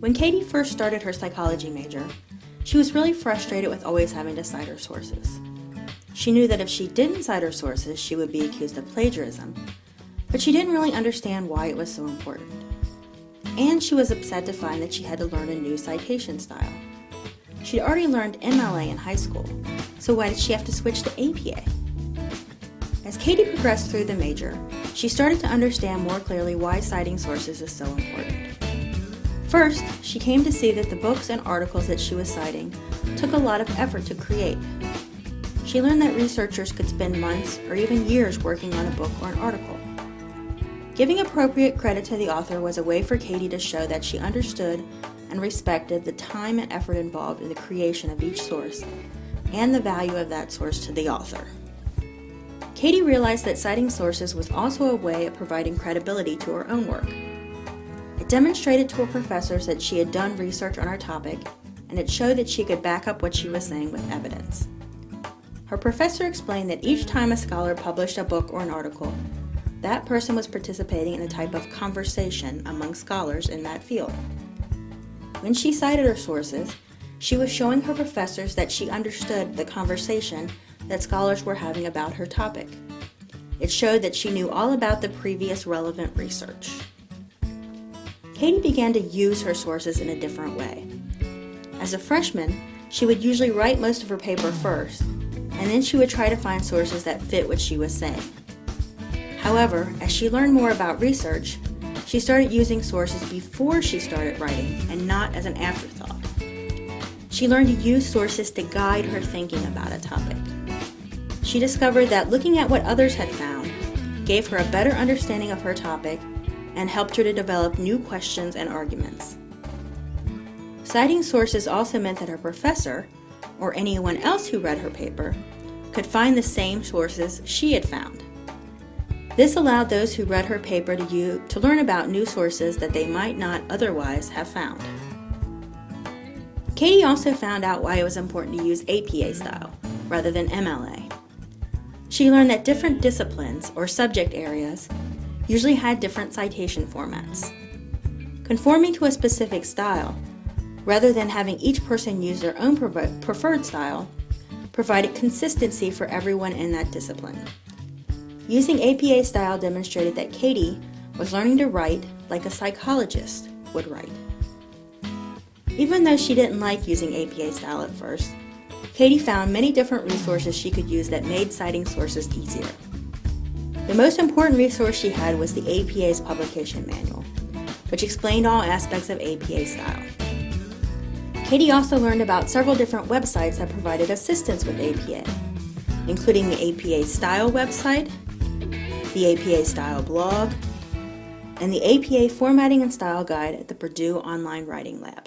When Katie first started her psychology major, she was really frustrated with always having to cite her sources. She knew that if she didn't cite her sources, she would be accused of plagiarism, but she didn't really understand why it was so important. And she was upset to find that she had to learn a new citation style. She'd already learned MLA in high school, so why did she have to switch to APA? As Katie progressed through the major, she started to understand more clearly why citing sources is so important. First, she came to see that the books and articles that she was citing took a lot of effort to create. She learned that researchers could spend months or even years working on a book or an article. Giving appropriate credit to the author was a way for Katie to show that she understood and respected the time and effort involved in the creation of each source and the value of that source to the author. Katie realized that citing sources was also a way of providing credibility to her own work demonstrated to her professors that she had done research on her topic, and it showed that she could back up what she was saying with evidence. Her professor explained that each time a scholar published a book or an article, that person was participating in a type of conversation among scholars in that field. When she cited her sources, she was showing her professors that she understood the conversation that scholars were having about her topic. It showed that she knew all about the previous relevant research. Katie began to use her sources in a different way. As a freshman, she would usually write most of her paper first, and then she would try to find sources that fit what she was saying. However, as she learned more about research, she started using sources before she started writing and not as an afterthought. She learned to use sources to guide her thinking about a topic. She discovered that looking at what others had found gave her a better understanding of her topic and helped her to develop new questions and arguments. Citing sources also meant that her professor, or anyone else who read her paper, could find the same sources she had found. This allowed those who read her paper to, use, to learn about new sources that they might not otherwise have found. Katie also found out why it was important to use APA style rather than MLA. She learned that different disciplines or subject areas usually had different citation formats. Conforming to a specific style, rather than having each person use their own preferred style, provided consistency for everyone in that discipline. Using APA style demonstrated that Katie was learning to write like a psychologist would write. Even though she didn't like using APA style at first, Katie found many different resources she could use that made citing sources easier. The most important resource she had was the APA's publication manual, which explained all aspects of APA style. Katie also learned about several different websites that provided assistance with APA, including the APA Style website, the APA Style blog, and the APA Formatting and Style Guide at the Purdue Online Writing Lab.